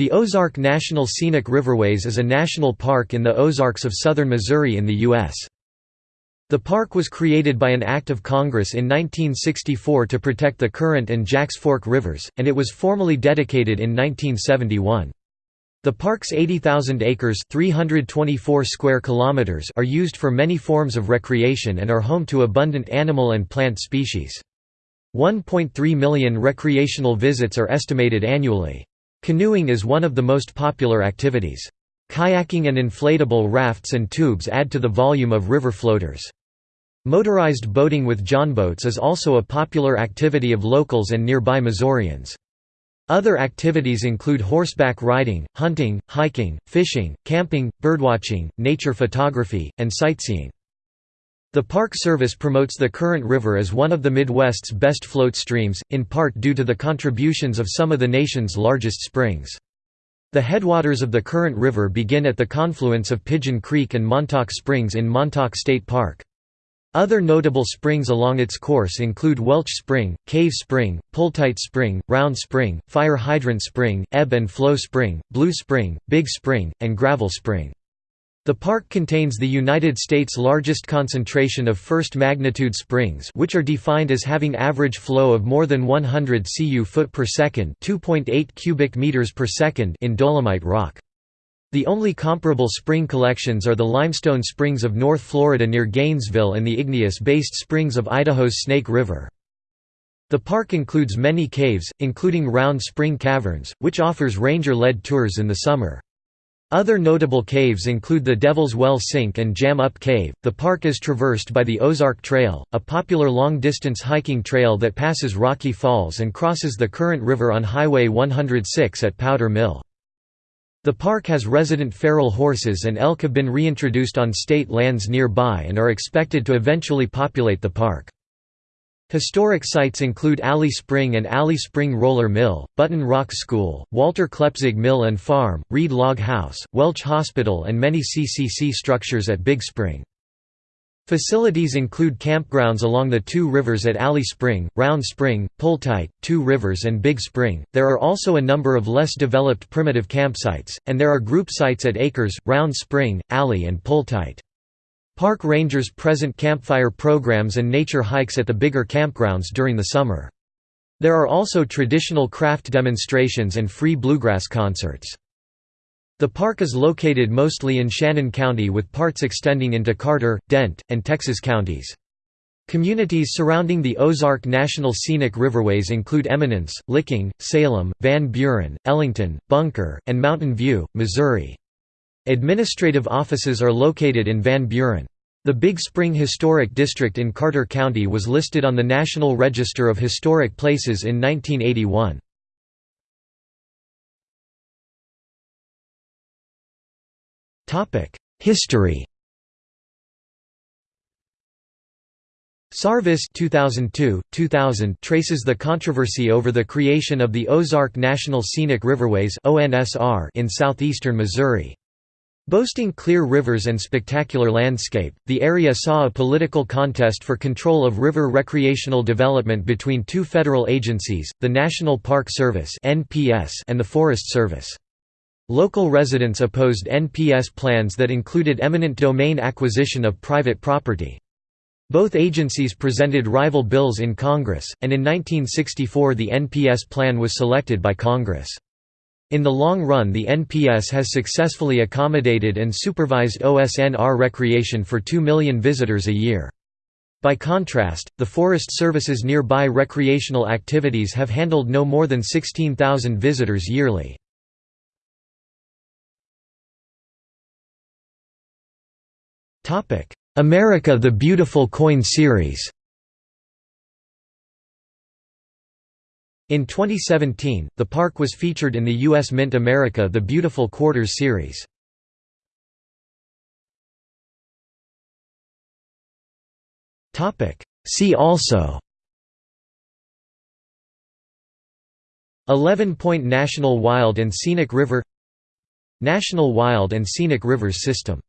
The Ozark National Scenic Riverways is a national park in the Ozarks of southern Missouri in the U.S. The park was created by an act of Congress in 1964 to protect the Current and Jacks Fork rivers, and it was formally dedicated in 1971. The park's 80,000 acres 324 square kilometers are used for many forms of recreation and are home to abundant animal and plant species. 1.3 million recreational visits are estimated annually. Canoeing is one of the most popular activities. Kayaking and inflatable rafts and tubes add to the volume of river floaters. Motorized boating with johnboats is also a popular activity of locals and nearby Missourians. Other activities include horseback riding, hunting, hiking, fishing, camping, birdwatching, nature photography, and sightseeing. The Park Service promotes the Current River as one of the Midwest's best float streams, in part due to the contributions of some of the nation's largest springs. The headwaters of the Current River begin at the confluence of Pigeon Creek and Montauk Springs in Montauk State Park. Other notable springs along its course include Welch Spring, Cave Spring, Pulltite Spring, Round Spring, Fire Hydrant Spring, Ebb and Flow Spring, Blue Spring, Big Spring, and Gravel Spring. The park contains the United States' largest concentration of first-magnitude springs which are defined as having average flow of more than 100 cu foot per second 2.8 cubic meters per second in dolomite rock. The only comparable spring collections are the limestone springs of North Florida near Gainesville and the igneous-based springs of Idaho's Snake River. The park includes many caves, including Round Spring Caverns, which offers ranger-led tours in the summer. Other notable caves include the Devil's Well Sink and Jam Up Cave. The park is traversed by the Ozark Trail, a popular long distance hiking trail that passes Rocky Falls and crosses the Current River on Highway 106 at Powder Mill. The park has resident feral horses and elk have been reintroduced on state lands nearby and are expected to eventually populate the park. Historic sites include Alley Spring and Alley Spring Roller Mill, Buttin Rock School, Walter Klepzig Mill and Farm, Reed Log House, Welch Hospital and many CCC structures at Big Spring. Facilities include campgrounds along the two rivers at Alley Spring, Round Spring, Pulltite, Two Rivers and Big Spring. There are also a number of less developed primitive campsites, and there are group sites at Akers, Round Spring, Alley and Pulltite. Park rangers present campfire programs and nature hikes at the bigger campgrounds during the summer. There are also traditional craft demonstrations and free bluegrass concerts. The park is located mostly in Shannon County with parts extending into Carter, Dent, and Texas counties. Communities surrounding the Ozark National Scenic Riverways include Eminence, Licking, Salem, Van Buren, Ellington, Bunker, and Mountain View, Missouri. Administrative offices are located in Van Buren. The Big Spring Historic District in Carter County was listed on the National Register of Historic Places in 1981. History Sarvis 2002, 2000 traces the controversy over the creation of the Ozark National Scenic Riverways in southeastern Missouri. Boasting clear rivers and spectacular landscape, the area saw a political contest for control of river recreational development between two federal agencies, the National Park Service and the Forest Service. Local residents opposed NPS plans that included eminent domain acquisition of private property. Both agencies presented rival bills in Congress, and in 1964 the NPS plan was selected by Congress. In the long run the NPS has successfully accommodated and supervised OSNR recreation for 2 million visitors a year. By contrast, the Forest Service's nearby recreational activities have handled no more than 16,000 visitors yearly. America the Beautiful Coin Series In 2017, the park was featured in the U.S. Mint America The Beautiful Quarters series. See also 11-point National Wild and Scenic River National Wild and Scenic Rivers System